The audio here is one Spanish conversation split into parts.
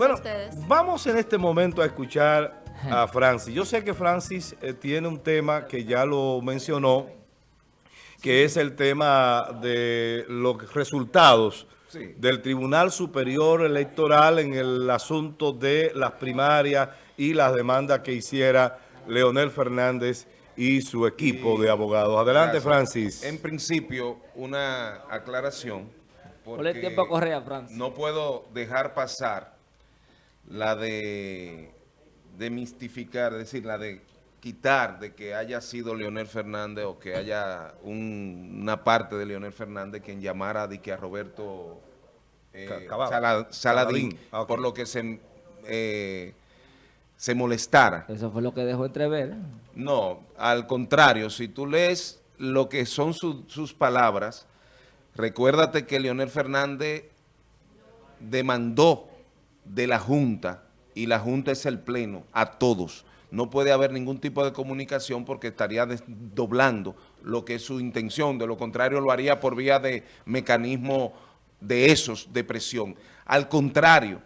Bueno, a ustedes. vamos en este momento a escuchar a Francis. Yo sé que Francis eh, tiene un tema que ya lo mencionó, que es el tema de los resultados Sí. del Tribunal Superior Electoral en el asunto de las primarias y las demandas que hiciera Leonel Fernández y su equipo de abogados. Adelante, Gracias. Francis. En principio, una aclaración. Ponle porque tiempo a Correa, Francis. No puedo dejar pasar la de, de mistificar, es decir, la de quitar de que haya sido Leonel Fernández o que haya un- una parte de Leonel Fernández quien llamara de que a Roberto eh. Sala- Saladín, Saladín. Ah, por lo que se, eh, se molestara. Eso fue lo que dejó entrever. No, al contrario, si tú lees lo que son su- sus palabras, recuérdate que Leonel Fernández demandó de la Junta, y la Junta es el Pleno, a todos. No puede haber ningún tipo de comunicación porque estaría desdoblando lo que es su intención. De lo contrario, lo haría por vía de mecanismo de esos, de presión. Al contrario,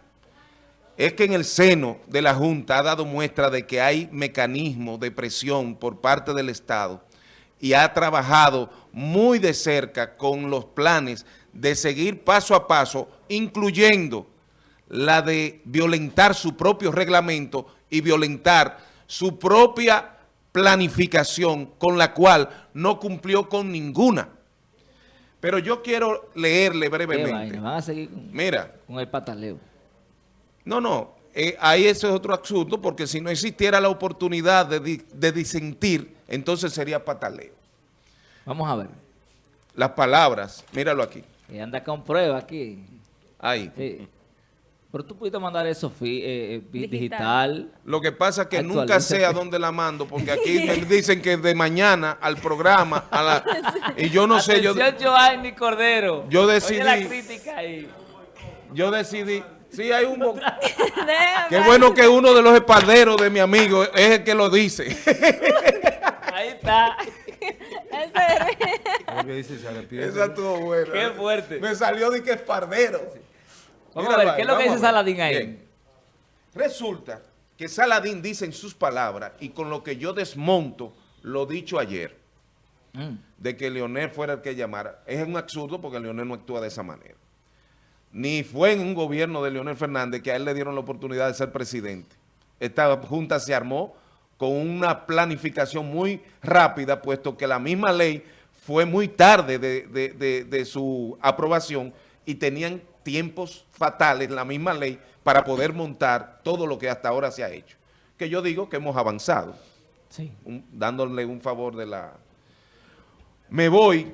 es que en el seno de la Junta ha dado muestra de que hay mecanismos de presión por parte del Estado y ha trabajado muy de cerca con los planes de seguir paso a paso, incluyendo la de violentar su propio reglamento y violentar su propia planificación con la cual no cumplió con ninguna. Pero yo quiero leerle brevemente. Van a seguir con, Mira, con el pataleo. no, no, eh, ahí eso es otro asunto, porque si no existiera la oportunidad de, di- de disentir, entonces sería pataleo. Vamos a ver. Las palabras, míralo aquí, Y anda con prueba aquí. ahí. Sí. Pero tú pudiste mandar eso eh, eh, Digital. digital. Lo que pasa es que nunca sé a dónde la mando, porque aquí me dicen que de mañana al programa, a la, y yo no sé, yo, Joanny Cordero. yo Oye decidí- la crítica ahí. yo decidí, sí hay un... Qué bueno que uno de los espalderos de mi amigo es el que lo dice. Ahí está. Ese- Esa estuvo buena. Qué fuerte. Me salió de que espardero. Vamos a ver, ¿qué es lo que dice. Saladín ahí? Bien. Resulta que Saladín dice en sus palabras, y con lo que yo desmonto lo dicho ayer, Mm. de que Leonel fuera el que llamara, es un absurdo porque Leonel no actúa de esa manera. Ni fue en un gobierno de Leonel Fernández que a él le dieron la oportunidad de ser presidente. Esta junta se armó con una planificación muy rápida, puesto que la misma ley fue muy tarde de, de- de- de su aprobación y tenían tiempos fatales, la misma ley, para poder montar todo lo que hasta ahora se ha hecho. Que yo digo que hemos avanzado Sí. un- dándole un favor de la... Me voy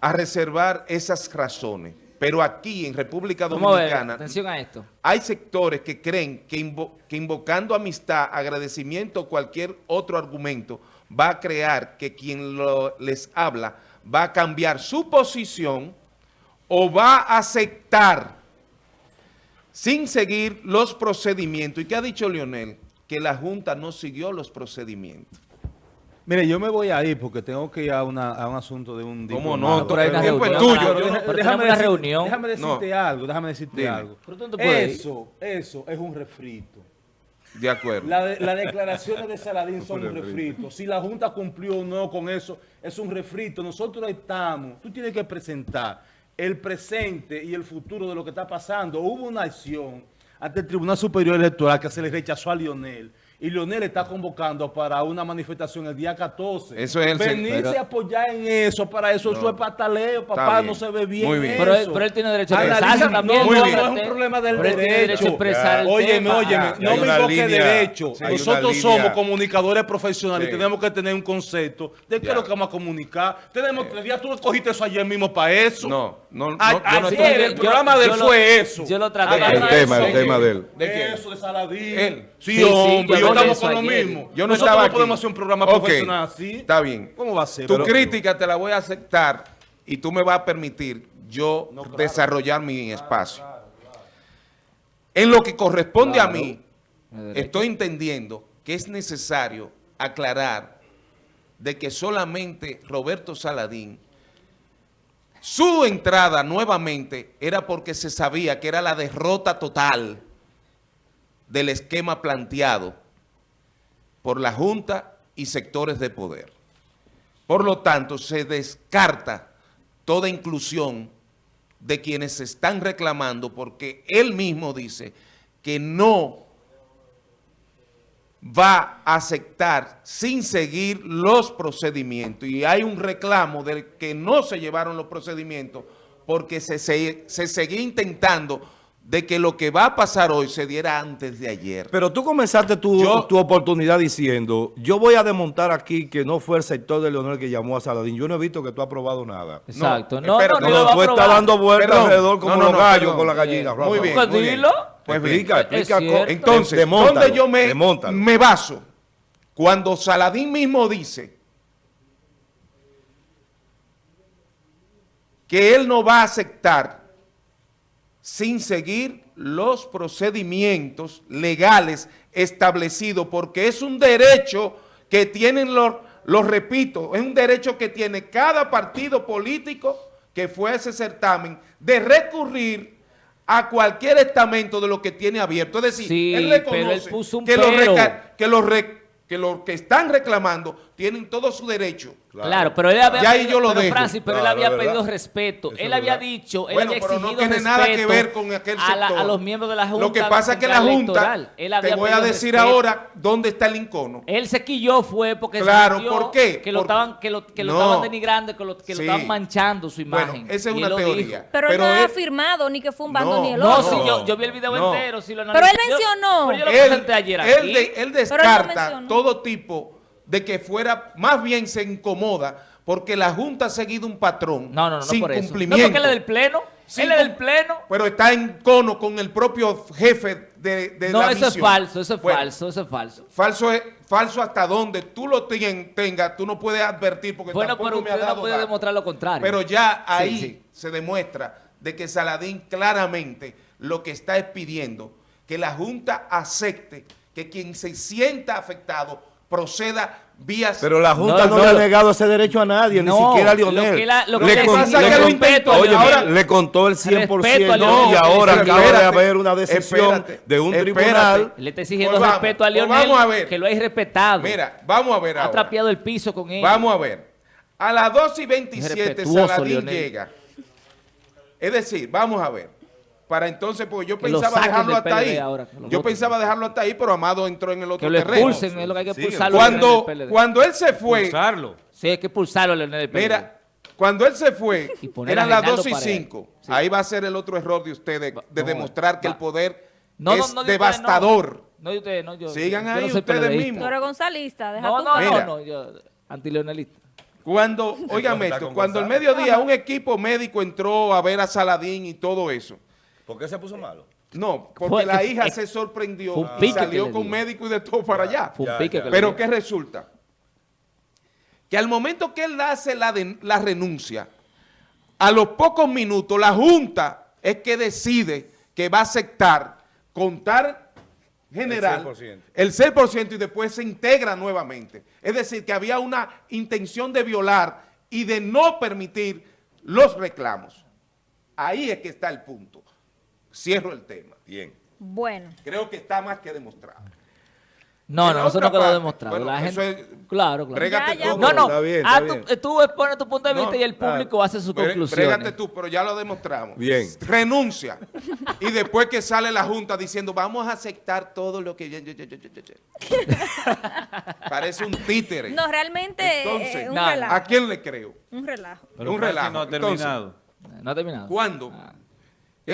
a reservar esas razones, pero aquí en República Dominicana atención a esto. hay sectores que creen que, invo- que invocando amistad, agradecimiento o cualquier otro argumento va a crear que quien lo- les habla va a cambiar su posición o va a aceptar sin seguir los procedimientos. ¿Y qué ha dicho Leonel? Que la Junta no siguió los procedimientos. Mire, yo me voy a ir porque tengo que ir a, una- a un asunto de un ¿Cómo no? Pero el tiempo es tuyo. no- una decir- reunión. Déjame decirte algo, déjame decirte Dime. algo. No. Eso, eso es un refrito. De acuerdo. De- Las declaraciones de Saladín son un refrito. Si la Junta cumplió o no con eso, es un refrito. Nosotros estamos, tú tienes que presentar el presente y el futuro de lo que está pasando. Hubo una acción ante el Tribunal Superior Electoral que se le rechazó a Lionel. Y Lionel está convocando para una manifestación el día 14. Eso es el- Venirse pero- a apoyar en eso, para eso, eso es pataleo, papá, no se ve bien. Muy bien. Pero él, eso. pero él tiene derecho a expresarse también. No, Muy no, bien. no es un problema del Pero derecho. derecho a expresar el Óyeme, óyeme, no me invoque línea, derecho. sí, Nosotros somos comunicadores profesionales Sí. y tenemos que tener un concepto de qué Ya. es lo que vamos a comunicar. Tenemos tres días, tú cogiste eso ayer mismo para eso. No, no, no, A- yo no ayer el programa de él lo- fue eso. yo lo traté. El tema, eso. el tema de él. ¿De? Eso de Saladín. Sí, hombre, estamos con lo mismo. Yo no Nosotros estaba no aquí. podemos hacer un programa Ok, profesional así. Está bien. ¿Cómo va a ser? Tu Pero- crítica te la voy a aceptar y tú me vas a permitir yo desarrollar mi espacio. En lo que corresponde a mí, estoy entendiendo que es necesario aclarar de que solamente Roberto Saladín, su entrada nuevamente era porque se sabía que era la derrota total del esquema planteado por la Junta y sectores de poder. Por lo tanto, se descarta toda inclusión de quienes se están reclamando porque él mismo dice que no va a aceptar sin seguir los procedimientos. Y hay un reclamo de que no se llevaron los procedimientos porque se, se, se seguía intentando de que lo que va a pasar hoy se diera antes de ayer. Pero tú comenzaste tu, Yo- tu oportunidad diciendo, yo voy a desmontar aquí que no fue el sector de Leonel que llamó a Saladín. Yo no he visto que tú has aprobado nada. Exacto. No, No, no, espérate, no, No, a tú estás dando vueltas alrededor como No, no, los no, gallos perdón. con la gallina. Muy Rafa. bien, muy bien. Pues explica, explica. Entonces, ¿dónde yo me, me baso? Cuando Saladín mismo dice que él no va a aceptar sin seguir los procedimientos legales establecidos, porque es un derecho que tienen los, los repito, es un derecho que tiene cada partido político que fue a ese certamen de recurrir a cualquier estamento de lo que tiene abierto. Es decir, Sí, él reconoce él puso un que, los que, los que los que están reclamando tienen todo su derecho. Claro, pero él había Ya ahí pedido, yo lo pero dejo. Francis, pero Claro, él había pedido respeto. Eso él había verdad. dicho, él Bueno, había pero exigido no tiene nada que ver con aquel a, la- sector. a los miembros de la Junta. Lo que pasa es que la Junta, Electoral. Él te había voy a decir respeto. ahora dónde está el incono. Él se quilló fue porque Claro, ¿por qué? que lo Porque- estaban que lo, que lo No. estaban denigrando, que lo, que lo Sí. estaban manchando su Bueno, imagen. esa es Y una teoría. dijo. Pero, él no Pero ha afirmado ni que fue un bando No, ni el No, otro. sí, No. yo, yo vi el video entero, sí lo Pero él mencionó. pero yo lo Él, presenté ayer él aquí. de- él Pero él descarta todo tipo de que fuera, más bien se incomoda porque la Junta ha seguido un patrón No, no, no, sin por eso. No, cumplimiento. porque él es del pleno. Sin él es del pleno. Pero está en cono con el propio jefe de, de No, la eso es falso, eso es Bueno, falso, eso es falso. Falso es falso hasta donde tú lo tengas, tú no puedes advertir porque Bueno, tampoco pero me ha usted no dado puede demostrar lo contrario. Pero ya ahí sí. se demuestra de que Saladín claramente lo que está es pidiendo que la Junta acepte que quien se sienta afectado proceda vías... Pero la Junta No, no, no, le ha negado ese derecho a nadie, No, ni siquiera a lo Lionel. que la- lo que le, le con- pasa le es que lo con- intentó, Oye, ahora- le contó el 100%. Respeto a y ahora acaba de haber una decisión espérate, de un espérate. tribunal. Él está exigiendo Pues vamos, respeto a pues Lionel, vamos a ver. que lo ha irrespetado. Mira, vamos a ver ha ahora. trapeado el piso con él. Vamos a ver. A las 2 y 27 Irrespetuoso, Saladín Lionel. llega. Es decir, vamos a ver. Para entonces, porque yo pensaba dejarlo hasta ahí. ahora, yo voten. pensaba dejarlo hasta ahí, pero Amado entró en el otro Que lo terreno. expulsen, es lo que hay que Sí, expulsarlo. Cuando, cuando él se fue, Usarlo. Sí, hay que expulsarlo al PLD. mira, cuando él se fue, eran las Reinaldo 2 y Paredes. 5. Sí. Ahí va a ser el otro error de ustedes, de no, demostrar que va. el poder No, no, es no, de ustedes devastador. No, ustedes, no, yo. Sigan yo ahí ustedes mismos. Gonzalista, deja No, tu no, no, no, yo antileonelista. Cuando, está esto, cuando al Gonzalo. mediodía un equipo médico entró a ver a Saladín y todo eso, ¿Por qué se puso malo? No, porque Fue- la hija se sorprendió y salió con médico y de todo para allá. Fue un Ya, pique ya. que le Pero. ¿qué resulta? Que al momento que él hace la, de- la renuncia, a los pocos minutos la Junta es que decide que va a aceptar contar general El 6%. el 6% y después se integra nuevamente. Es decir, que había una intención de violar y de no permitir los reclamos. Ahí es que está el punto. Cierro el tema. Bien. Bueno, Creo que está más que demostrado. No, no, eso no quedó demostrado. bueno, la gente, es- claro, claro. Ya, ya. tú. No, no, Está bien, ah, está tú, bien. tú expones tu punto de No, vista y el claro. público hace sus Bre- conclusiones. Brégate tú, pero ya lo demostramos. Bien. Renuncia. y después que sale la Junta diciendo, vamos a aceptar todo lo que... Parece un títere. no, realmente Entonces, eh, un nada. relajo. ¿A quién le creo? Un relajo. Pero Un relajo. no ha Entonces, terminado. No ha terminado. ¿Cuándo? Ah.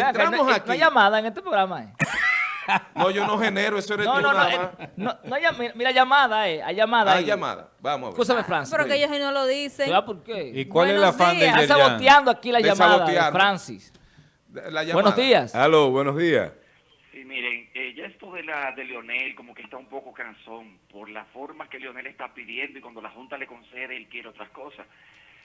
Entramos no, aquí. No hay llamada en este programa. Eh. No, yo no genero, eso eres No, tú no, no, eh, no, no hay mira, llamada, eh. Hay llamada. Hay ahí. llamada. Vamos a ver. Escúchame, Francis. Pero que ellos no lo dicen. ¿Sabes por qué? ¿Y cuál es Buenos afán de Yerjan? saboteando aquí la Le llamada de. Francis. La llamada. Buenos días. Aló, buenos días. Sí, miren, eh, ya esto de la de Leonel como que está un poco cansón por la forma que Leonel está pidiendo y cuando la Junta le concede él quiere otras cosas.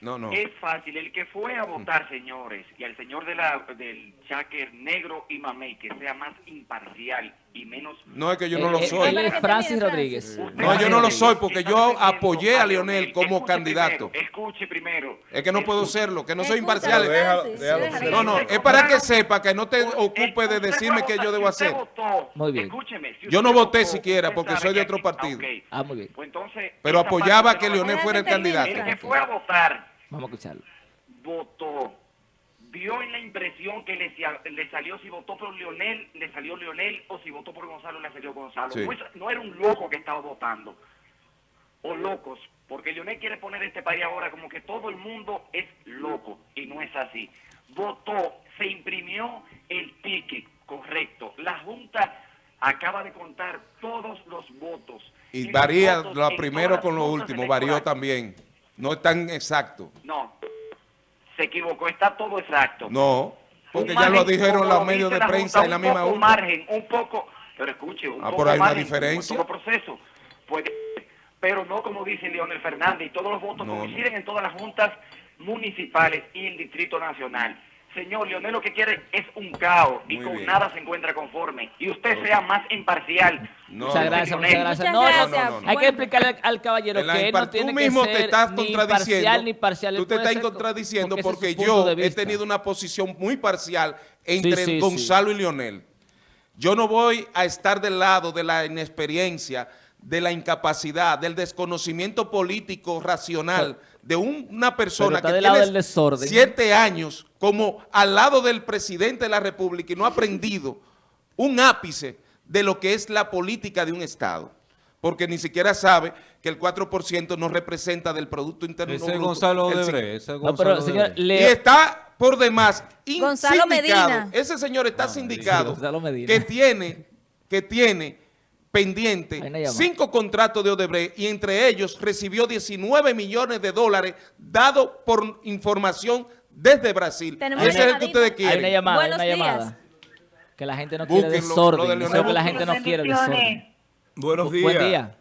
No, no. Es fácil, el que fue a votar, señores, y al señor de la, del cháquer negro y mamey, que sea más imparcial y menos... No, es que yo no Él- lo él- soy. Él es Para que Francis Rodríguez. No, yo no lo soy porque yo apoyé a Lionel como Escuche candidato. primero, escuche primero. Es que no puedo serlo, que no soy imparcial. No, no, es para que sepa que no te ocupe de decirme qué yo debo hacer. Muy bien. Escúcheme, si Yo no voté votó, siquiera porque soy de otro partido. ah, ok. Ah, muy bien. Pues entonces, Pero apoyaba que Leonel fuera el candidato. El que fue a votar Vamos a escucharlo. votó, vio en la impresión que le, salió si votó por Leonel, le salió Leonel, o si votó por Gonzalo, le salió Gonzalo. Sí. No, era un loco que estaba votando, o locos, porque Leonel quiere poner este país ahora como que todo el mundo es loco, y no es así. Votó, se imprimió el ticket, correcto. La Junta acaba de contar todos los votos. Y los varía lo primero con lo último, varió también. No es tan exacto. No, se equivocó, está todo exacto. No, porque Un ya lo dijeron los lo medios de prensa en la un misma urna. margen, un poco, pero escuche, un Ah, poco hay una margen, diferencia. todo proceso, puede, pero no como dice Leonel Fernández, y todos los votos No, coinciden en todas las juntas municipales y el Distrito Nacional. Señor, Leonel lo que quiere es un caos y Muy con bien. nada se encuentra conforme. Y usted sea más imparcial. No, Muchas no, gracias, muchas gracias. Muchas No, no, gracias. no, no. Hay que explicarle al, al caballero que él no tiene tú que mismo ser te estás ni contradiciendo. imparcial ni parcial. Tú te estás contradiciendo porque, yo he tenido una posición muy parcial entre Sí, sí, sí. Gonzalo y Leonel. Yo no voy a estar del lado de la inexperiencia, de la incapacidad, del desconocimiento político racional de un- una persona que tiene siete años como al lado del presidente de la República y no ha aprendido un ápice de lo que es la política de un Estado. Porque ni siquiera sabe que el 4% no representa del Producto Interno Ese Bruto. Gonzalo el Odebrecht. ese No, Gonzalo pero señor, Odebrecht. y está por demás Gonzalo sindicado. Medina. Ese señor está sindicado Gonzalo Medina. que tiene, que tiene pendiente cinco contratos de Odebrecht y entre ellos recibió 19 millones de dólares dado por información desde Brasil. Ese es el que hay una llamada, hay una días. llamada. Que la gente no quiere Búsquenlo, desorden. de Eso que la gente no quiere desorden. Bendiciones. Buenos Bu- días. Buen día.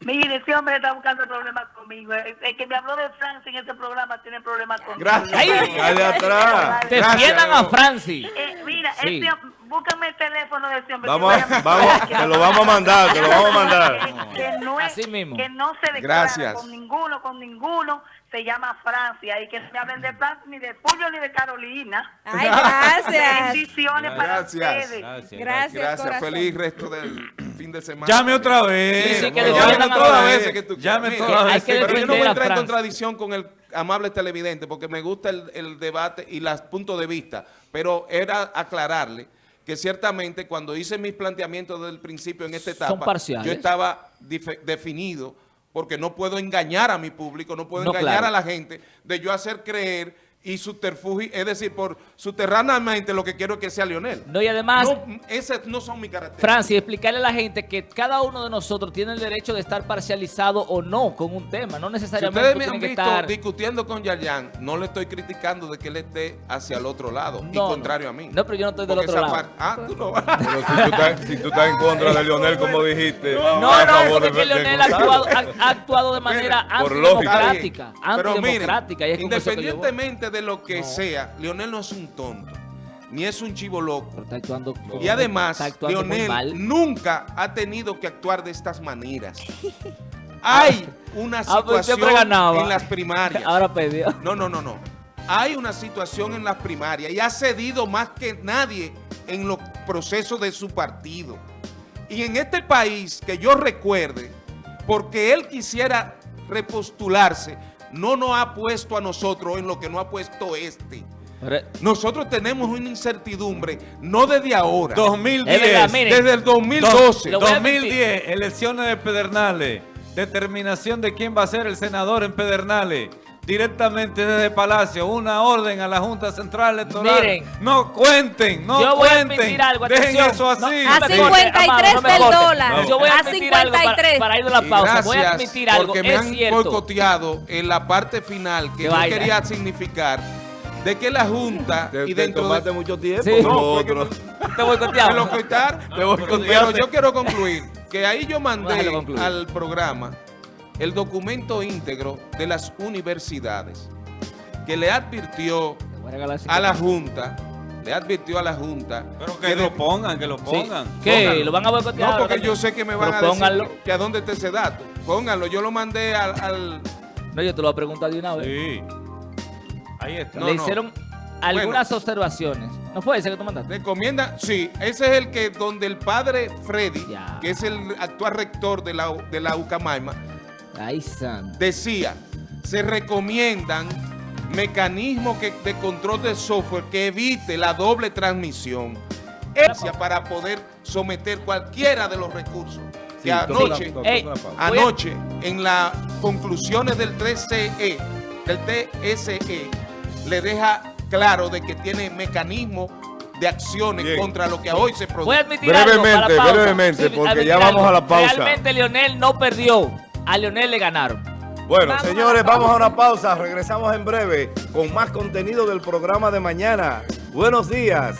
Mire, ese hombre está buscando problemas conmigo. El, el que me habló de Francia en este programa tiene problemas conmigo. Gracias. Dale atrás. Defiendan a. Francis. Eh, mira, Sí. hom- búscame el teléfono de ese hombre. Vamos, a- a- te lo vamos a mandar, te lo vamos a mandar. Que, que no es- Así mismo. que no se declara Gracias. con ninguno, con ninguno. Se llama Francia. Y que no me hablen de Francia, ni de Julio, ni de Carolina. Ay, gracias. Bendiciones para Gracias. ustedes. Gracias. Gracias, Gracias. Feliz resto del fin de semana. Llame otra vez. Sí, sí, que Llame todas las veces que tú Llame quieras. todas las que Pero yo no voy a entrar en contradicción con el amable televidente porque me gusta el, el debate y los puntos de vista, pero era aclararle que ciertamente cuando hice mis planteamientos desde el principio en esta etapa, yo estaba definido porque no puedo engañar a mi público, no puedo No, engañar claro. a la gente de yo hacer creer y subterfugio, es decir, por subterráneamente lo que quiero es que sea Lionel. No, y además, No, esas no son mis características. Francis, explicarle a la gente que cada uno de nosotros tiene el derecho de estar parcializado o no con un tema. No Si necesariamente ustedes tú me han visto estar... discutiendo con Yayan, no le estoy criticando de que él esté hacia el otro lado, y No, contrario no. a mí. No, pero yo no estoy del Porque otro lado. par- Ah, tú no. Pero si tú, estás, si tú estás en contra de Leonel, como dijiste. No, no, favor porque de- que de Leonel ha actuado, ha- ha actuado de manera lógica. antidemocrática. Pero miren, Antidemocrática. y es independientemente de lo que No. sea, Leonel no es un tonto, ni es un chivo loco. Pero está actuando Y además, está actuando Leonel nunca ha tenido que actuar de estas maneras. Hay una Ah, pues siempre situación en las primarias. Ahora perdió. No, no, no, no. Hay una situación en las primarias y ha cedido más que nadie en los procesos de su partido. Y en este país, que yo recuerde, porque él quisiera repostularse, no nos ha puesto a nosotros en lo que no ha puesto este. Nosotros tenemos una incertidumbre, no desde ahora, 2010. Es verdad, miren. desde el 2012. Lo voy a 2010, elecciones de Pedernales. Determinación de quién va a ser el senador en Pedernales. Directamente desde Palacio, una orden a la Junta Central Electoral. Miren. no cuenten, no Yo voy a cuenten. algo, Dejen atención. eso así. No, A me Sí. corte, 53 Amado, no me del dólar. Yo voy a A admitir algo para, 53. para ir de la pausa. Voy a gracias, admitir algo. porque me es han cierto. boicoteado en la parte final que yo quería significar de que la Junta Te, y dentro de... mucho tiempo. Sí. como No, porque otro. Te Me Te pero yo quiero concluir que ahí yo mandé al programa el documento íntegro de las universidades que le advirtió a la 50. Junta le advirtió a la Junta Pero que lo pongan, que lo Sí. pongan. ¿Qué? Pónganlo. ¿Lo van a boicotear? No, porque yo sé que me van Pero a decir pónganlo. que, que a dónde está ese dato. Pónganlo, yo lo mandé al... al- No, yo te lo voy a preguntar de una vez. Sí. Ahí está. No, Le no. hicieron algunas observaciones. ¿No fue ese que tú mandaste? Recomienda, sí, ese es el que donde el padre Freddy, Ya. que es el actual rector de la, de la Ucamaima, Ay, santo. decía, se recomiendan mecanismos que- de control de software que evite la doble transmisión para poder someter cualquiera de los recursos. que Sí, toca anoche, en las conclusiones del TCE, del TSE, le deja claro de que tiene mecanismos de acciones Bien. contra lo que hoy se produce. Voy a admitir Brevemente, algo para la pausa. brevemente, porque ya vamos a la pausa. Realmente Lionel no perdió. A Lionel le ganaron. Bueno, Vamos señores, vamos a una pausa. Regresamos en breve con más contenido del programa de mañana. Buenos días.